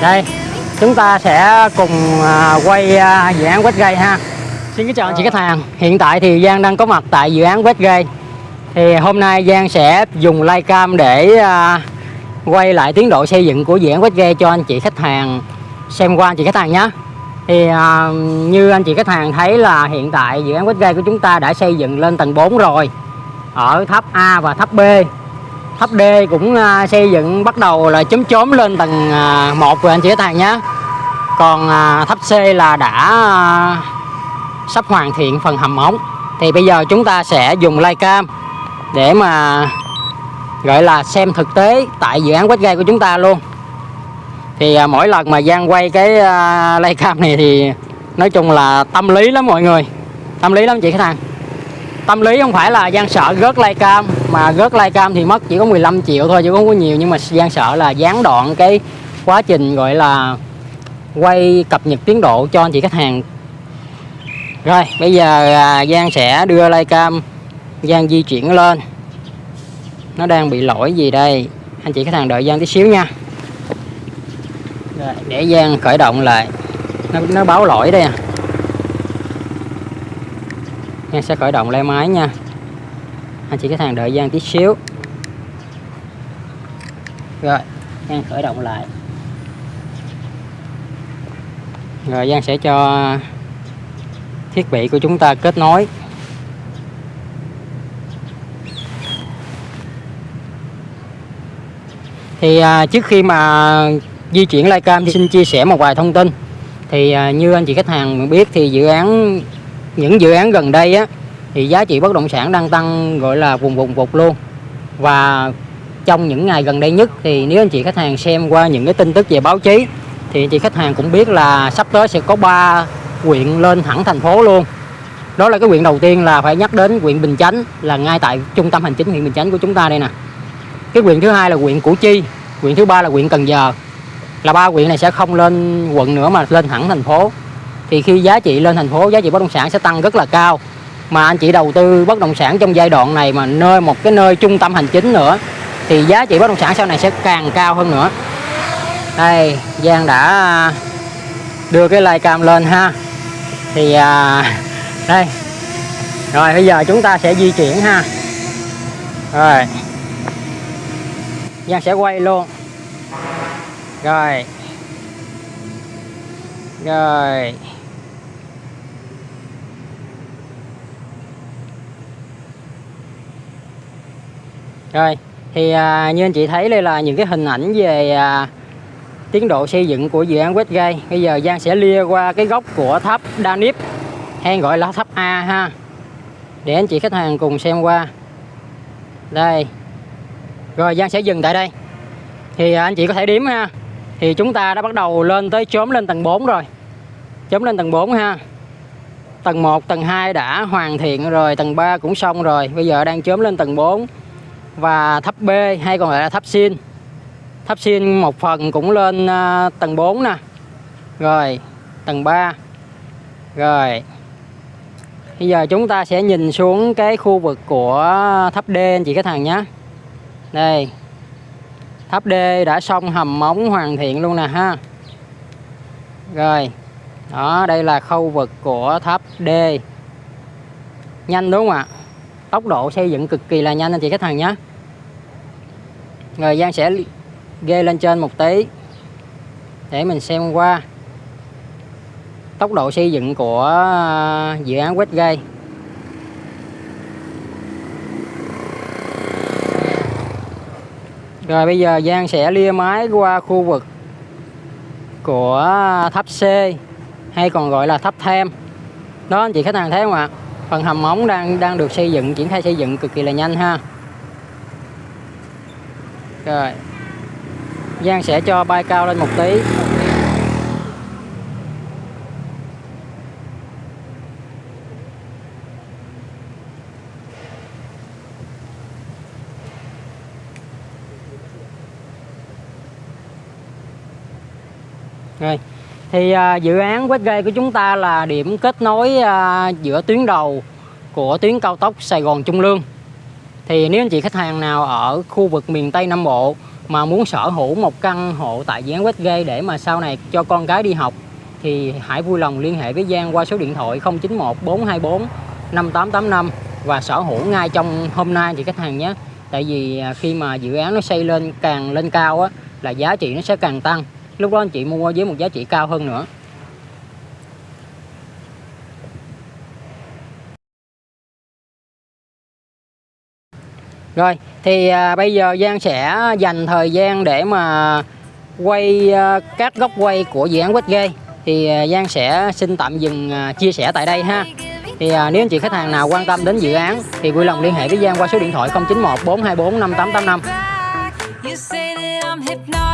đây chúng ta sẽ cùng à, quay à, dự án Westgate ha. Xin kính chào anh chị khách hàng. Hiện tại thì Giang đang có mặt tại dự án Westgate. Thì hôm nay Giang sẽ dùng livecam để à, quay lại tiến độ xây dựng của dự án Westgate cho anh chị khách hàng xem qua anh chị khách hàng nhé. Thì à, như anh chị khách hàng thấy là hiện tại dự án Westgate của chúng ta đã xây dựng lên tầng 4 rồi ở tháp A và tháp B tháp D cũng à, xây dựng bắt đầu là chấm chốm lên tầng à, 1 rồi anh chị khách hàng nhé. Còn à, tháp C là đã à, sắp hoàn thiện phần hầm ống. Thì bây giờ chúng ta sẽ dùng livecam để mà gọi là xem thực tế tại dự án Westgate của chúng ta luôn. Thì à, mỗi lần mà Giang quay cái uh, livecam này thì nói chung là tâm lý lắm mọi người. Tâm lý lắm chị khách hàng tâm lý không phải là Giang sợ rớt livecam mà rớt livecam thì mất chỉ có 15 triệu thôi chứ không có nhiều. Nhưng mà Giang sợ là gián đoạn cái quá trình gọi là quay cập nhật tiến độ cho anh chị khách hàng. Rồi bây giờ à, Giang sẽ đưa livecam Giang di chuyển lên. Nó đang bị lỗi gì đây? Anh chị khách hàng đợi Giang tí xíu nha. Rồi, để Giang khởi động lại. Nó, nó báo lỗi đây à. Giang sẽ khởi động lại máy nha. Anh chị khách hàng đợi Giang tí xíu. Rồi Giang khởi động lại. Rồi Giang sẽ cho thiết bị của chúng ta kết nối. Thì à, trước khi mà di chuyển livecam thì xin chia sẻ một vài thông tin. Thì à, như anh chị khách hàng biết thì dự án những dự án gần đây á, thì giá trị bất động sản đang tăng, gọi là vùng vùng vụt luôn. Và trong những ngày gần đây nhất thì nếu anh chị khách hàng xem qua những cái tin tức về báo chí, thì anh chị khách hàng cũng biết là sắp tới sẽ có ba huyện lên thẳng thành phố luôn. Đó là cái huyện đầu tiên là phải nhắc đến huyện Bình Chánh, là ngay tại trung tâm hành chính huyện Bình Chánh của chúng ta đây nè. Cái huyện thứ hai là huyện Củ Chi, huyện thứ ba là huyện Cần Giờ. Là ba huyện này sẽ không lên quận nữa mà lên thẳng thành phố thì khi giá trị lên thành phố giá trị bất động sản sẽ tăng rất là cao. Mà anh chị đầu tư bất động sản trong giai đoạn này mà nơi một cái nơi trung tâm hành chính nữa thì giá trị bất động sản sau này sẽ càng cao hơn nữa. Đây Giang đã đưa cái like cam lên ha. Thì à, đây. Rồi bây giờ chúng ta sẽ di chuyển ha. Rồi. Giang sẽ quay luôn. Rồi. Rồi. Rồi thì à, như anh chị thấy đây là những cái hình ảnh về à, tiến độ xây dựng của dự án Westgate. Bây giờ Giang sẽ lia qua cái góc của tháp Danip hay gọi là tháp A ha. Để anh chị khách hàng cùng xem qua. Đây. Rồi Giang sẽ dừng tại đây. Thì à, anh chị có thể đếm ha. Thì chúng ta đã bắt đầu lên tới chốm lên tầng 4 rồi. Chốm lên tầng 4 ha. Tầng 1 tầng 2 đã hoàn thiện rồi tầng 3 cũng xong rồi. Bây giờ đang chốm lên tầng 4 và tháp B hay còn gọi là tháp xin. Tháp xin một phần cũng lên uh, tầng 4 nè. Rồi tầng 3 rồi bây giờ chúng ta sẽ nhìn xuống cái khu vực của tháp D anh chị khách hàng nhé. Đây tháp D đã xong hầm móng hoàn thiện luôn nè ha. Rồi đó đây là khu vực của tháp D. Nhanh đúng không ạ? Tốc độ xây dựng cực kỳ là nhanh anh chị khách hàng nhé rồi Giang sẽ ghê lên trên một tí để mình xem qua tốc độ xây dựng của à, dự án Westgate Rồi bây giờ Giang sẽ lia máy qua khu vực của à, tháp C hay còn gọi là tháp thêm. Đó anh chị khách hàng thấy không ạ? Phần hầm móng đang đang được xây dựng, triển khai xây dựng cực kỳ là nhanh ha. Rồi. Giang sẽ cho bay cao lên một tí. Rồi. Thì à, dự án Westgate của chúng ta là điểm kết nối à, giữa tuyến đầu của tuyến cao tốc Sài Gòn Trung Lương. Thì nếu anh chị khách hàng nào ở khu vực miền Tây Nam Bộ mà muốn sở hữu một căn hộ tại dự án Westgate để mà sau này cho con cái đi học, thì hãy vui lòng liên hệ với Giang qua số điện thoại 091 424 5885 và sở hữu ngay trong hôm nay thì khách hàng nhé. Tại vì à, khi mà dự án nó xây lên càng lên cao á, là giá trị nó sẽ càng tăng. Lúc đó anh chị mua với một giá trị cao hơn nữa. Rồi thì à, bây giờ Giang sẽ dành thời gian để mà quay à, các góc quay của dự án Westgate. Thì à, Giang sẽ xin tạm dừng à, chia sẻ tại đây ha. Thì à, nếu anh chị khách hàng nào quan tâm đến dự án thì vui lòng liên hệ với Giang qua số điện thoại 091 424 5885